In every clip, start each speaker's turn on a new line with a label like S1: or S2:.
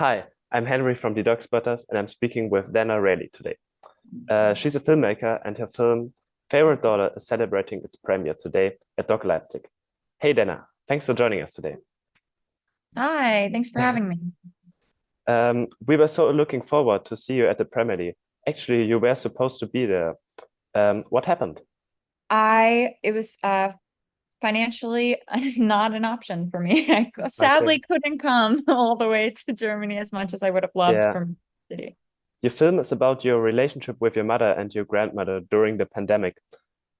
S1: Hi, I'm Henry from the DOK Spotters, and I'm speaking with Dana Rayleigh today. Uh, she's a filmmaker, and her film Favorite Daughter is celebrating its premiere today at DOK Leipzig. Hey, Dana, thanks for joining us today.
S2: Hi, thanks for having me.
S1: um, we were so looking forward to see you at the premiere. Actually, you were supposed to be there. Um, what happened?
S2: I, it was uh, financially not an option for me. I sadly okay. couldn't come all the way to Germany as much as I would have loved yeah. from city.
S1: Your film is about your relationship with your mother and your grandmother during the pandemic.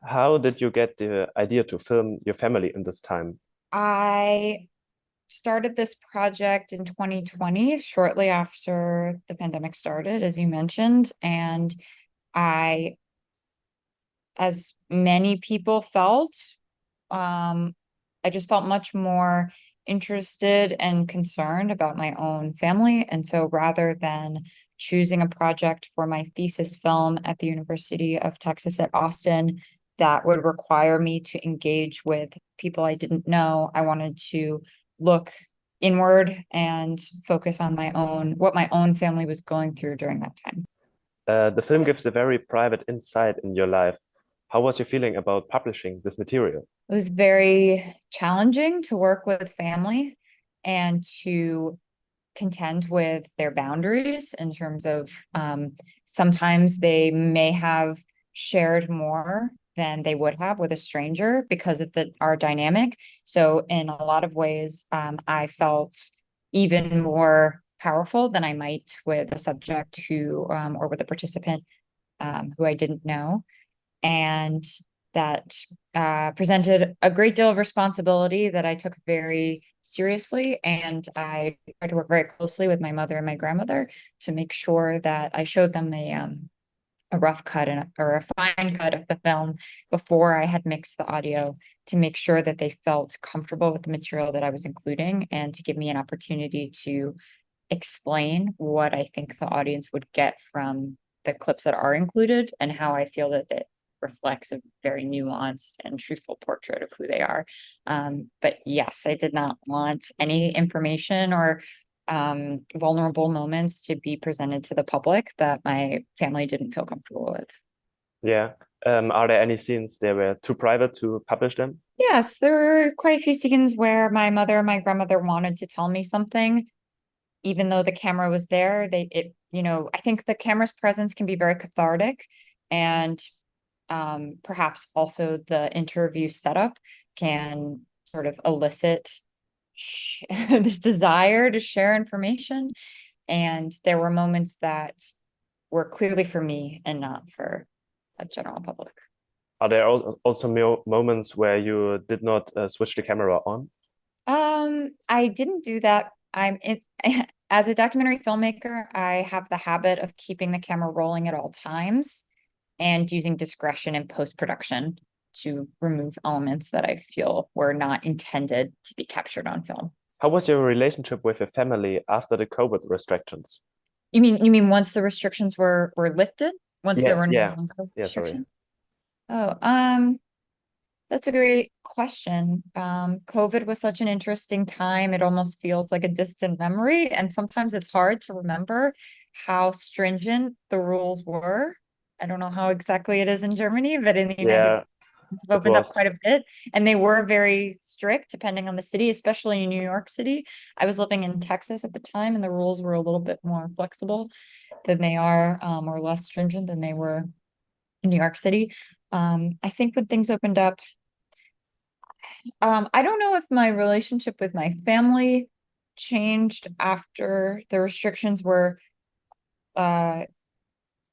S1: How did you get the idea to film your family in this time?
S2: I started this project in 2020, shortly after the pandemic started, as you mentioned, and I, as many people felt, um, I just felt much more interested and concerned about my own family. And so rather than choosing a project for my thesis film at the University of Texas at Austin that would require me to engage with people I didn't know, I wanted to look inward and focus on my own, what my own family was going through during that time.
S1: Uh, the film gives a very private insight in your life. How was your feeling about publishing this material?
S2: It was very challenging to work with family and to contend with their boundaries in terms of um, sometimes they may have shared more than they would have with a stranger because of the our dynamic. So in a lot of ways, um, I felt even more powerful than I might with a subject who um, or with a participant um, who I didn't know and that uh, presented a great deal of responsibility that I took very seriously. And I tried to work very closely with my mother and my grandmother to make sure that I showed them a, um, a rough cut and a, or a fine cut of the film before I had mixed the audio to make sure that they felt comfortable with the material that I was including and to give me an opportunity to explain what I think the audience would get from the clips that are included and how I feel that it reflects a very nuanced and truthful portrait of who they are. Um, but yes, I did not want any information or um, vulnerable moments to be presented to the public that my family didn't feel comfortable with.
S1: Yeah. Um, are there any scenes that were too private to publish them?
S2: Yes, there were quite a few scenes where my mother and my grandmother wanted to tell me something, even though the camera was there. They, it, you know, I think the camera's presence can be very cathartic, and um, perhaps also the interview setup can sort of elicit this desire to share information. And there were moments that were clearly for me and not for a general public.
S1: Are there also moments where you did not uh, switch the camera on?
S2: Um, I didn't do that. I'm in, as a documentary filmmaker, I have the habit of keeping the camera rolling at all times and using discretion in post-production to remove elements that I feel were not intended to be captured on film.
S1: How was your relationship with your family after the COVID restrictions?
S2: You mean you mean once the restrictions were were lifted? Once
S1: yeah,
S2: there were no
S1: yeah. yeah, restrictions?
S2: Oh, um, that's a great question. Um, COVID was such an interesting time. It almost feels like a distant memory. And sometimes it's hard to remember how stringent the rules were I don't know how exactly it is in Germany, but in the United
S1: Yeah,
S2: States, it's opened up quite a bit. And they were very strict depending on the city, especially in New York City. I was living in Texas at the time and the rules were a little bit more flexible than they are, um, or less stringent than they were in New York City. Um, I think when things opened up, um, I don't know if my relationship with my family changed after the restrictions were uh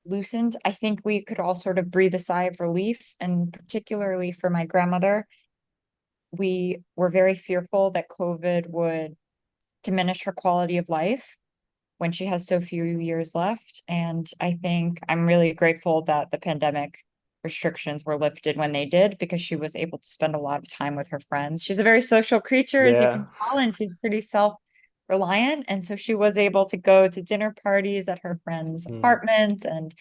S2: loosened, I think we could all sort of breathe a sigh of relief. And particularly for my grandmother, we were very fearful that COVID would diminish her quality of life when she has so few years left. And I think I'm really grateful that the pandemic restrictions were lifted when they did because she was able to spend a lot of time with her friends. She's a very social creature, as you can tell, and she's pretty self reliant. And so she was able to go to dinner parties at her friend's mm. apartment and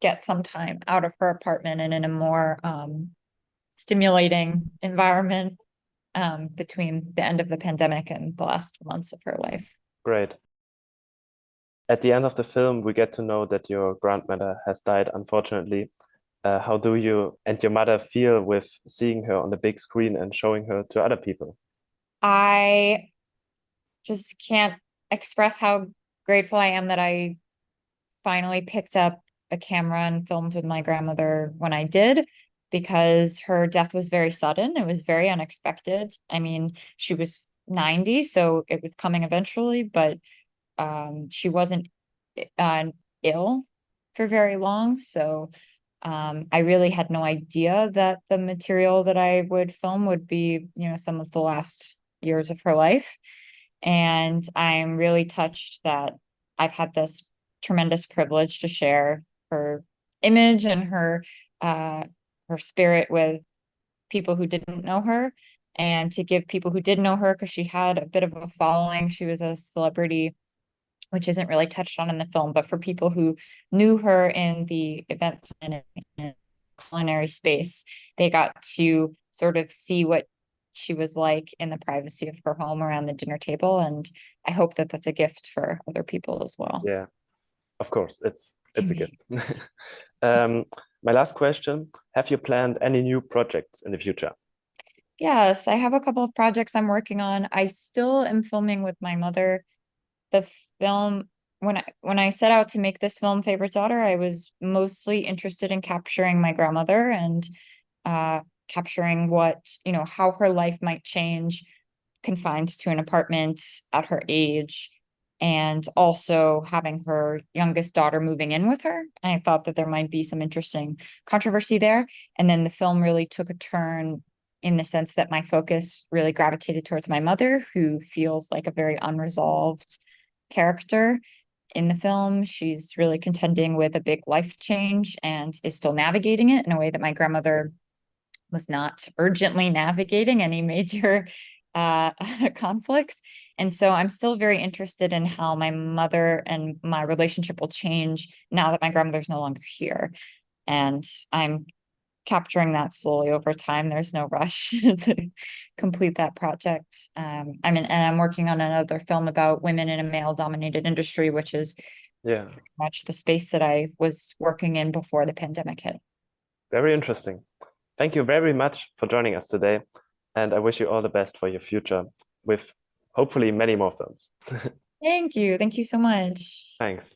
S2: get some time out of her apartment and in a more um, stimulating environment um, between the end of the pandemic and the last months of her life.
S1: Great. at the end of the film, we get to know that your grandmother has died, unfortunately. Uh, how do you and your mother feel with seeing her on the big screen and showing her to other people?
S2: I just can't express how grateful I am that I finally picked up a camera and filmed with my grandmother when I did because her death was very sudden. It was very unexpected. I mean, she was 90, so it was coming eventually, but um, she wasn't uh, ill for very long. So um, I really had no idea that the material that I would film would be, you know, some of the last years of her life. And I'm really touched that I've had this tremendous privilege to share her image and her uh, her spirit with people who didn't know her and to give people who did know her because she had a bit of a following. She was a celebrity which isn't really touched on in the film but for people who knew her in the event planning and culinary space they got to sort of see what she was like in the privacy of her home around the dinner table and i hope that that's a gift for other people as well.
S1: Yeah of course it's it's a gift. Um my last question have you planned any new projects in the future?
S2: Yes i have a couple of projects i'm working on. I still am filming with my mother. The film when I when I set out to make this film favorite daughter I was mostly interested in capturing my grandmother and uh capturing what, you know, how her life might change confined to an apartment at her age and also having her youngest daughter moving in with her. And I thought that there might be some interesting controversy there. And then the film really took a turn in the sense that my focus really gravitated towards my mother, who feels like a very unresolved character in the film. She's really contending with a big life change and is still navigating it in a way that my grandmother was not urgently navigating any major uh, conflicts. And so I'm still very interested in how my mother and my relationship will change now that my grandmother's no longer here. And I'm capturing that slowly over time. There's no rush to complete that project. Um, I mean, and I'm working on another film about women in a male dominated industry, which is
S1: yeah
S2: much the space that I was working in before the pandemic hit.
S1: Very interesting. Thank you very much for joining us today. And I wish you all the best for your future with hopefully many more films.
S2: Thank you. Thank you so much.
S1: Thanks.